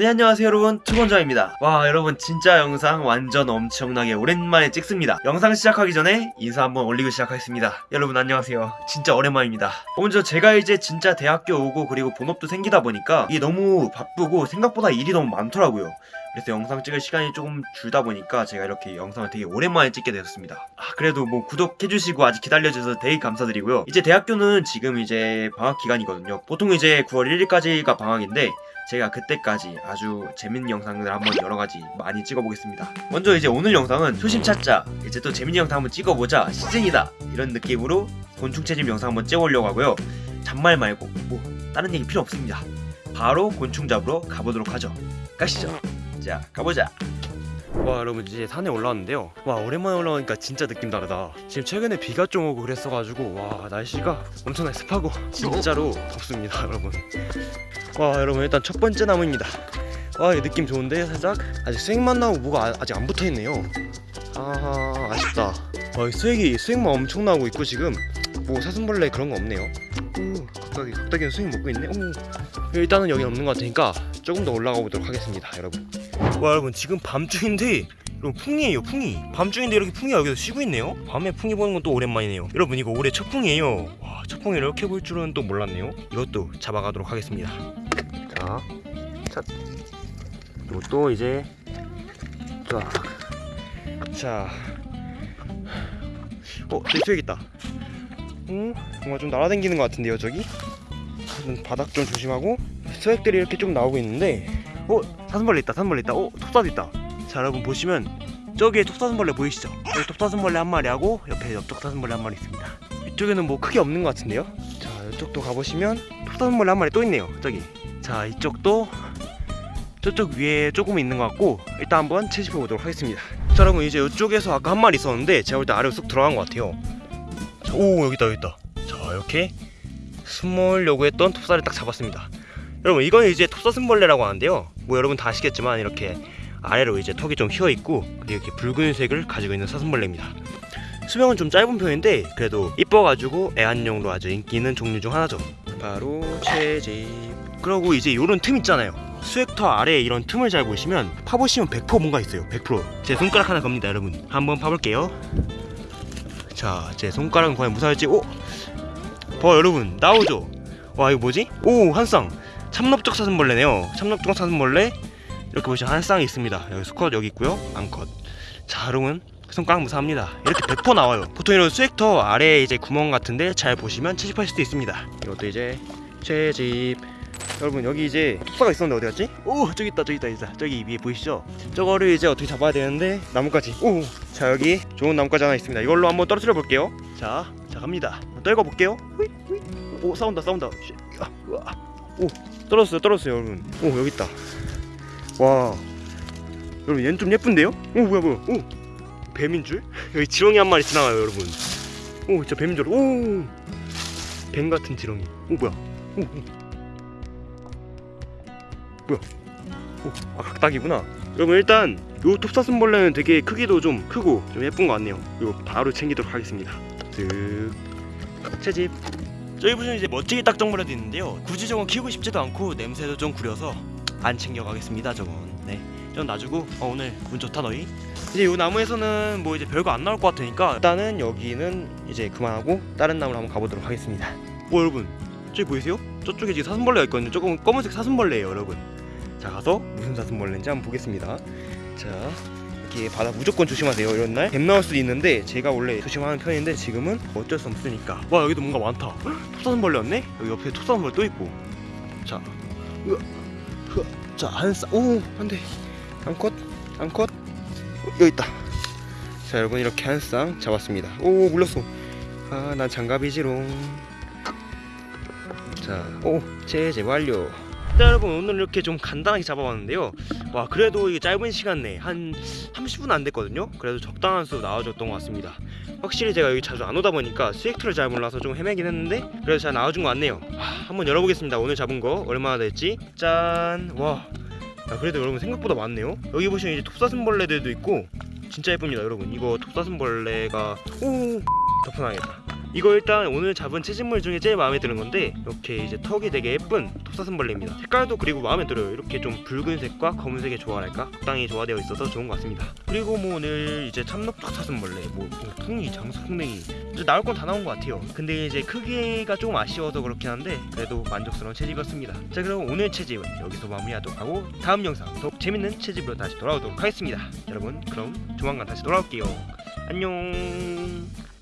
네 안녕하세요 여러분. 투건자입니다. 와 여러분 진짜 영상 완전 엄청나게 오랜만에 찍습니다. 영상 시작하기 전에 인사 한번 올리고 시작하겠습니다. 여러분 안녕하세요. 진짜 오랜만입니다. 먼저 제가 이제 진짜 대학교 오고 그리고 본업도 생기다 보니까 이게 너무 바쁘고 생각보다 일이 너무 많더라고요 그래서 영상 찍을 시간이 조금 줄다 보니까 제가 이렇게 영상을 되게 오랜만에 찍게 되었습니다. 아 그래도 뭐 구독해주시고 아직 기다려주셔서 되게 감사드리고요. 이제 대학교는 지금 이제 방학 기간이거든요. 보통 이제 9월 1일까지가 방학인데 제가 그때까지 아주 재밌는 영상들 한번 여러가지 많이 찍어보겠습니다. 먼저 이제 오늘 영상은 초심 찾자 이제 또 재밌는 영상 한번 찍어보자 시즌이다 이런 느낌으로 곤충 채집 영상 한번 찍어보려고 하고요. 잔말 말고 뭐 다른 얘기 필요 없습니다. 바로 곤충 잡으러 가보도록 하죠. 가시죠 자 가보자. 와 여러분 이제 산에 올라왔는데요. 와 오랜만에 올라오니까 진짜 느낌 다르다. 지금 최근에 비가 좀 오고 그랬어가지고 와 날씨가 엄청나게 습하고 진짜로 덥습니다 여러분. 와 여러분 일단 첫 번째 나무입니다. 와 이 느낌 좋은데 살짝? 아직 수액만 나오고 뭐가 아, 아직 안 붙어있네요. 아 아쉽다. 와이 수액이 수액만 엄청 나오고 있고 지금 뭐 사슴벌레 그런 거 없네요. 오 갑자기 갑자기 수액 먹고 있네? 오. 일단은 여기 없는 것 같으니까 조금 더 올라가 보도록 하겠습니다 여러분 와 여러분 지금 밤중인데 여러분 풍이에요 풍이. 밤중인데 이렇게 풍이가 여기서 쉬고 있네요. 밤에 풍이 보는 건 또 오랜만이네요. 여러분 이거 올해 첫 풍이에요. 와, 첫 풍이 이렇게 볼 줄은 또 몰랐네요. 이것도 잡아가도록 하겠습니다. 자, 첫. 그리고 또 이제 쫙 자, 어, 저기 수액 있다. 음, 뭔가 좀 날아다니는 것 같은데요, 저기? 바닥 좀 조심하고 수액들이 이렇게 좀 나오고 있는데, 어, 사슴벌레 있다, 사슴벌레 있다, 어, 톱사도 있다. 자, 여러분 보시면 저기에 톱사슴벌레 보이시죠? 여기 톱사슴벌레 한 마리하고 옆에 옆쪽 사슴벌레 한 마리 있습니다. 이쪽에는 뭐 크게 없는 것 같은데요? 자, 이쪽도 가보시면 톱사슴벌레 한 마리 또 있네요, 저기. 자, 이쪽도 저쪽 위에 조금 있는 것 같고 일단 한번 채집해 보도록 하겠습니다 자 여러분 이제 이쪽에서 아까 한 마리 있었는데 제가 볼 때 아래로 쑥 들어간 것 같아요 자, 오 여기 있다 여기 있다 자 이렇게 숨으려고 했던 톱사를 딱 잡았습니다 여러분 이건 이제 톱사슴벌레라고 하는데요. 뭐 여러분 다 아시겠지만 이렇게 아래로 이제 턱이 좀 휘어 있고 그리고 이렇게 붉은색을 가지고 있는 사슴벌레입니다. 수명은 좀 짧은 편인데 그래도 이뻐가지고 애완용으로 아주 인기 있는 종류 중 하나죠. 바로 채집. 그리고 이제 요런 틈 있잖아요. 수액터 아래에 이런 틈을 잘 보시면 파보시면 100% 뭔가 있어요. 100%제 손가락 하나 겁니다 여러분. 한번 파볼게요. 자 제 손가락은 과연 무사할지. 오! 봐 여러분. 나오죠? 와 이거 뭐지? 오 한쌍 참럽적 사슴벌레네요. 참럽적 사슴벌레 이렇게 보시면 한 쌍이 있습니다. 여기 수컷 여기 있고요. 암컷. 자 여러분 손가락 무사합니다. 이렇게 100% 나와요. 보통 이런 수액터 아래에 이제 구멍 같은데 잘 보시면 채집할 수도 있습니다. 이것도 이제 채집. 여러분 여기 이제 톱사가 있었는데 어디 갔지? 오 저기 있다 저기 있다 있다. 저기 위에 보이시죠? 저거를 이제 어떻게 잡아야 되는데 나뭇가지. 오자 여기 좋은 나뭇가지 하나 있습니다. 이걸로 한번 떨어뜨려 볼게요. 자, 자 갑니다. 떨궈 볼게요. 오 싸운다 싸운다. 우와. 오 떨어졌어요 떨어졌어요 여러분 오 여기 있다 와 여러분 얘는 좀 예쁜데요? 오 뭐야 뭐야 오 뱀인 줄? 여기 지렁이 한 마리 지나가요 여러분 오 진짜 뱀인 줄오 뱀 같은 지렁이 오 뭐야 오, 오. 뭐야? 오, 아 각닭이구나. 여러분 일단 요 톱사슴벌레는 되게 크기도 좀 크고 좀 예쁜 것 같네요. 이거 바로 챙기도록 하겠습니다. 쓱 채집. 저기 보시면 이제 멋지게 딱정벌레도 있는데요. 굳이 저건 키우고 싶지도 않고 냄새도 좀 구려서 안 챙겨가겠습니다. 저건. 네. 좀 놔주고 어, 오늘 운 좋다 너희. 이제 요 나무에서는 뭐 이제 별거 안 나올 것 같으니까 일단은 여기는 이제 그만하고 다른 나무로 한번 가보도록 하겠습니다. 오 여러분 저기 보이세요? 저쪽에 지금 사슴벌레가 있거든요. 조금 검은색 사슴벌레예요, 여러분. 자 가서 무슨 사슴벌레인지 한번 보겠습니다 자 이렇게 바다 무조건 조심하세요. 이런 날 뱀 나올 수도 있는데 제가 원래 조심하는 편인데 지금은 어쩔 수 없으니까. 와 여기도 뭔가 많다. 톱사슴벌레였네? 여기 옆에 톱사슴벌레 또 있고. 자. 으아, 으아, 자 한쌍 오 안돼 암컷 암컷. 어, 여기 있다. 자 여러분 이렇게 한 쌍 잡았습니다. 오 물렸어. 아 난 장갑이지롱. 자오 제제 완료 자 여러분 오늘 이렇게 좀 간단하게 잡아봤는데요. 와 그래도 이게 짧은 시간 내에 한 30분 안 됐거든요? 그래도 적당한 수 나와줬던 것 같습니다. 확실히 제가 여기 자주 안 오다 보니까 수액툴을 잘 몰라서 좀 헤매긴 했는데 그래도 잘 나와준 것 같네요. 하, 한번 열어보겠습니다. 오늘 잡은 거 얼마나 됐지. 짠와. 그래도 여러분 생각보다 많네요. 여기 보시면 이제 톱사슴벌레들도 있고 진짜 예쁩니다 여러분. 이거 톱사슴벌레가 오! 덮어놔야겠다 이거 일단 오늘 잡은 채집물 중에 제일 마음에 드는 건데 이렇게 이제 턱이 되게 예쁜 톱사슴벌레입니다. 색깔도 그리고 마음에 들어요. 이렇게 좀 붉은색과 검은색의 조화랄까? 적당히 조화되어 있어서 좋은 것 같습니다. 그리고 뭐 오늘 이제 참록턱 사슴벌레 뭐, 뭐 퉁이 장수풍뎅이. 나올 건 다 나온 것 같아요. 근데 이제 크기가 조금 아쉬워서 그렇긴 한데 그래도 만족스러운 채집이었습니다. 자 그럼 오늘 채집은 여기서 마무리하도록 하고 다음 영상 더욱 재밌는 채집으로 다시 돌아오도록 하겠습니다. 여러분 그럼 조만간 다시 돌아올게요. 안녕